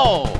No!